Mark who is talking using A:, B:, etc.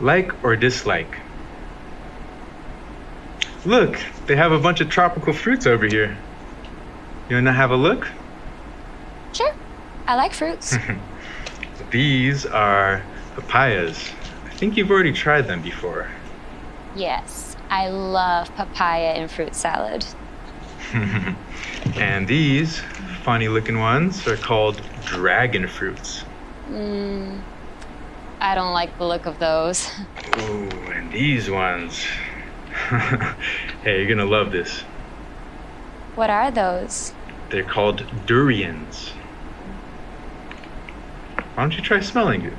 A: Like or dislike? Look, they have a bunch of tropical fruits over here. You wanna have a look?
B: Sure. I like fruits.
A: These are papayas. I think you've already tried them before.
B: yes, I love papaya in fruit salad.
A: and these funny looking ones are called dragon fruits.
B: Mm, I don't like the look of those.
A: Ooh, and these ones. hey, you're gonna love this.
B: What are those?
A: They're called durians. Why don't you try smelling it?